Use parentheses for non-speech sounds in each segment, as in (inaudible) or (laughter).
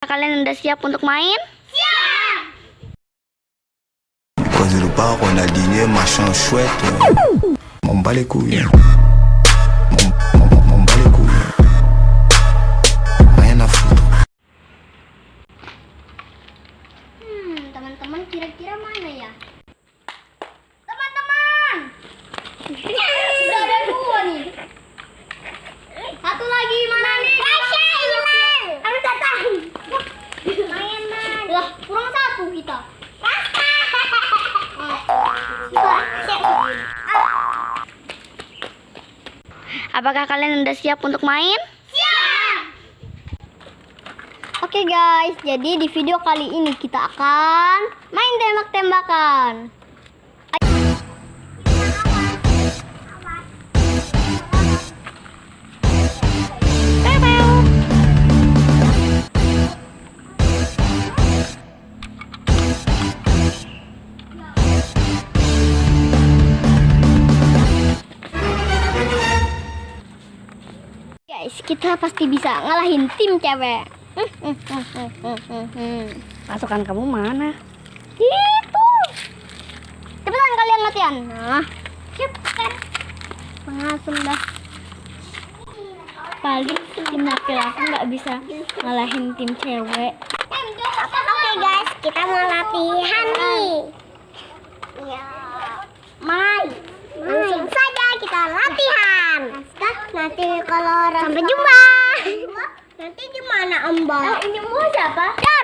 Kalian udah siap untuk main? Cause le bar, on a dîné, machin chouette. M'en bats les couilles. M'en- bats les couilles. Rien à foutre. Hmm, teman-teman kira-kira mana ya? Teman-teman! Udah ada dua nih. Satu lagi mana nih? Tasya hilang. Aku datang. Main Lah, kurang satu kita. (laughs) Apakah kalian udah siap untuk main? Siap. Oke guys, jadi di video kali ini kita akan main tembak-tembakan. Guys, kita pasti bisa ngalahin tim cewek. Pasukan kamu mana? Itu. Cepetan kalian latihan. Nah, cepetan. Langsung dah. Paling tim laki-laki nggak bisa ngalahin tim cewek. Oke guys, kita mau latihan nih. Ya. Mai. Langsung saja kita latihan. Nanti kalau orang sampai jumpa. Nanti gimana Om Boy? Oh, ini mau siapa? Dar,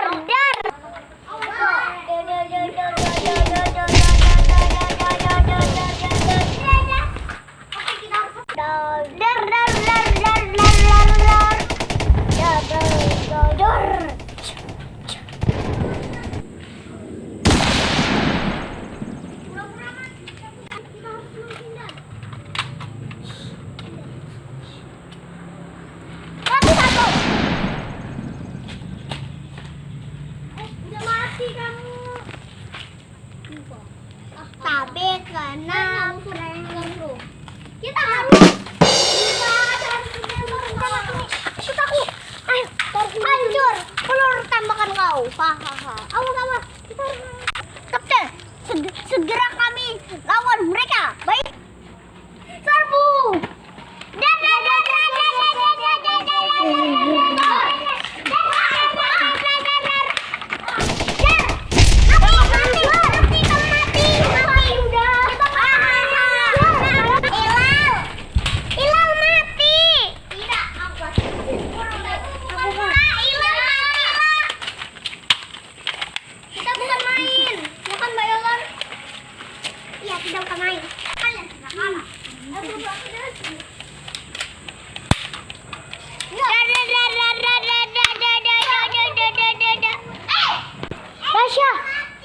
wow hahaha awas awas kita harus kapten segera kami lawan mereka.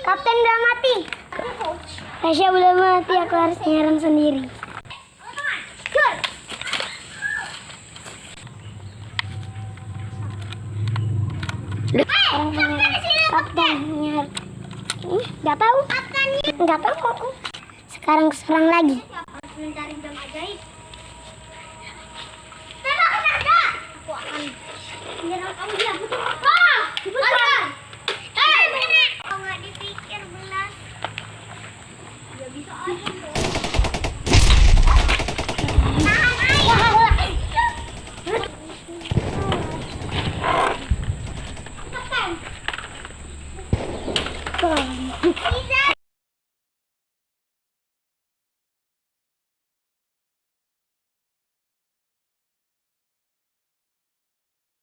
Kapten udah mati. Tasya udah mati, aku harus nyerang sendiri. Orang punya kapten nyerang. Ih, nggak tahu. Nggak tahu. Sekarang serang lagi. Mencari jam ajaib. Thank you.